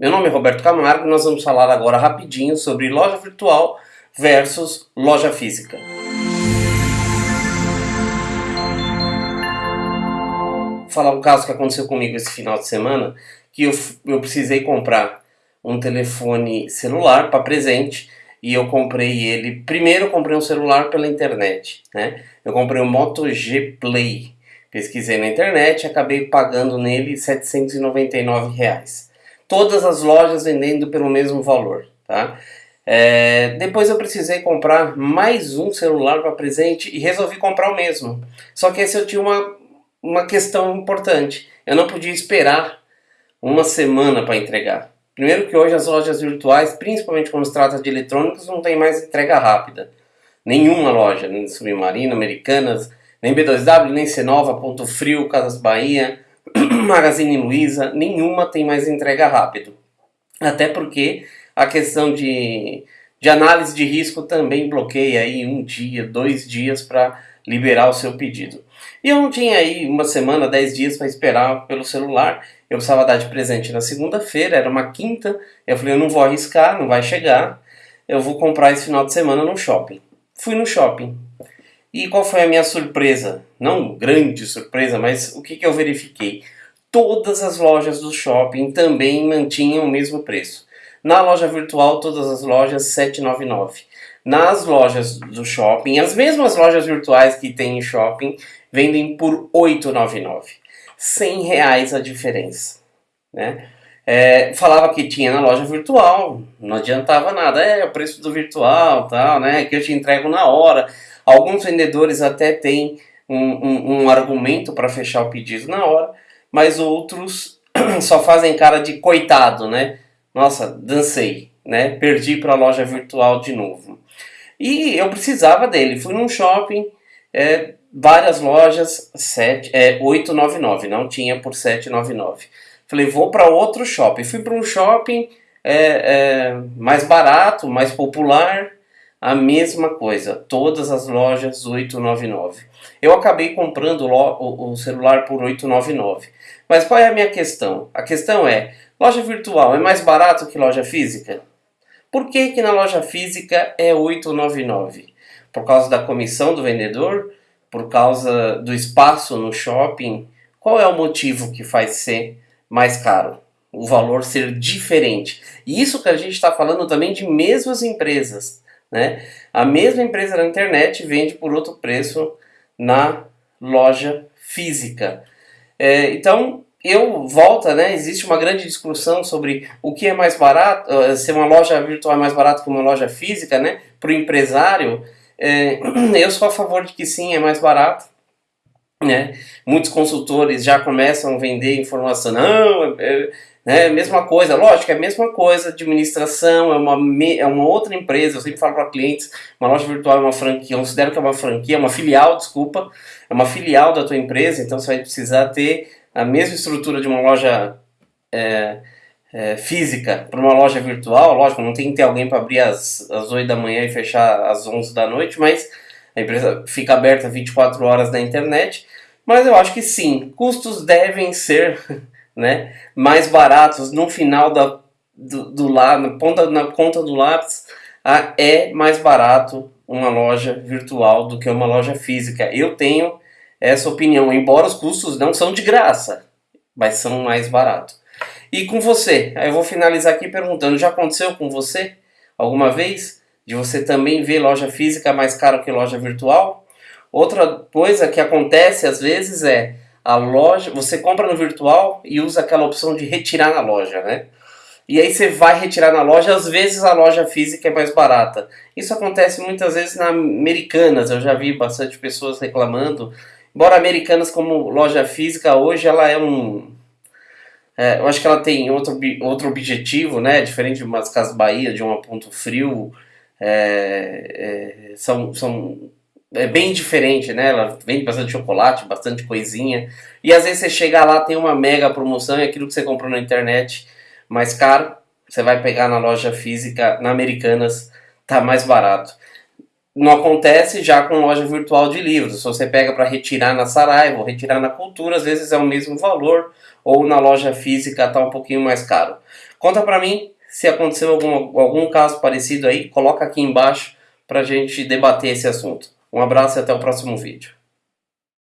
Meu nome é Roberto Camargo e nós vamos falar agora rapidinho sobre loja virtual versus loja física. Vou falar um caso que aconteceu comigo esse final de semana, que eu, eu precisei comprar um telefone celular para presente e eu comprei ele. Primeiro eu comprei um celular pela internet, né? Eu comprei o Moto G Play. Pesquisei na internet, acabei pagando nele 799 reais todas as lojas vendendo pelo mesmo valor, tá? É, depois eu precisei comprar mais um celular para presente e resolvi comprar o mesmo. Só que esse eu tinha uma, uma questão importante. Eu não podia esperar uma semana para entregar. Primeiro que hoje as lojas virtuais, principalmente quando se trata de eletrônicos, não tem mais entrega rápida. Nenhuma loja, nem Submarino, Americanas, nem B2W, nem Cenova, Ponto Frio, Casas Bahia, Magazine Luiza, nenhuma tem mais entrega rápido. Até porque a questão de, de análise de risco também bloqueia aí um dia, dois dias para liberar o seu pedido. E eu não tinha aí uma semana, dez dias para esperar pelo celular. Eu precisava dar de presente na segunda-feira, era uma quinta. Eu falei, eu não vou arriscar, não vai chegar. Eu vou comprar esse final de semana no shopping. Fui no shopping. E qual foi a minha surpresa? Não grande surpresa, mas o que, que eu verifiquei? Todas as lojas do shopping também mantinham o mesmo preço. Na loja virtual, todas as lojas 799. Nas lojas do shopping, as mesmas lojas virtuais que tem em shopping, vendem por 899. 100 reais a diferença. Né? É, falava que tinha na loja virtual, não adiantava nada. É, o preço do virtual, tal, né? Que eu te entrego na hora. Alguns vendedores até têm um, um, um argumento para fechar o pedido na hora, mas outros só fazem cara de coitado, né? Nossa, dancei, né? Perdi para a loja virtual de novo. E eu precisava dele. Fui num shopping, é, várias lojas, 7, é, 899, não tinha por 799. Falei, vou para outro shopping. Fui para um shopping é, é, mais barato, mais popular, a mesma coisa, todas as lojas 899. Eu acabei comprando o, o celular por 899. Mas qual é a minha questão? A questão é, loja virtual é mais barato que loja física? Por que que na loja física é 899? Por causa da comissão do vendedor? Por causa do espaço no shopping? Qual é o motivo que faz ser mais caro? O valor ser diferente. E isso que a gente está falando também de mesmas empresas. Né? A mesma empresa na internet vende por outro preço na loja física. É, então, eu volta, né? Existe uma grande discussão sobre o que é mais barato, uh, se uma loja virtual é mais barato que uma loja física, né? Para o empresário, é, eu sou a favor de que sim, é mais barato. Né? Muitos consultores já começam a vender informação, não, é, né? Mesma coisa, lógico, é a mesma coisa, administração, é uma, é uma outra empresa, eu sempre falo para clientes, uma loja virtual é uma franquia, eu considero que é uma franquia, é uma filial, desculpa, é uma filial da tua empresa, então você vai precisar ter a mesma estrutura de uma loja é, é, física para uma loja virtual, lógico, não tem que ter alguém para abrir às, às 8 da manhã e fechar às 11 da noite, mas a empresa fica aberta 24 horas na internet, mas eu acho que sim, custos devem ser né, mais baratos no final da, do, do na ponta, na ponta do lápis, a, é mais barato uma loja virtual do que uma loja física. Eu tenho essa opinião, embora os custos não são de graça, mas são mais baratos. E com você? Eu vou finalizar aqui perguntando, já aconteceu com você alguma vez? De você também ver loja física mais cara que loja virtual? Outra coisa que acontece às vezes é a loja, você compra no virtual e usa aquela opção de retirar na loja, né? E aí você vai retirar na loja, às vezes a loja física é mais barata. Isso acontece muitas vezes na Americanas, eu já vi bastante pessoas reclamando. Embora Americanas como loja física, hoje ela é um... É, eu acho que ela tem outro, outro objetivo, né? Diferente de umas Casas Bahia, de um Ponto Frio. É, é, são, são é bem diferente, né? Ela vende bastante chocolate, bastante coisinha. E às vezes você chega lá, tem uma mega promoção e aquilo que você comprou na internet mais caro, você vai pegar na loja física, na Americanas, tá mais barato. não acontece já com loja virtual de livros. Se você pega para retirar na Saraiva ou retirar na Cultura, às vezes é o mesmo valor, ou na loja física está um pouquinho mais caro. Conta para mim se aconteceu algum, algum caso parecido aí, coloca aqui embaixo para a gente debater esse assunto. Um abraço e até o próximo vídeo.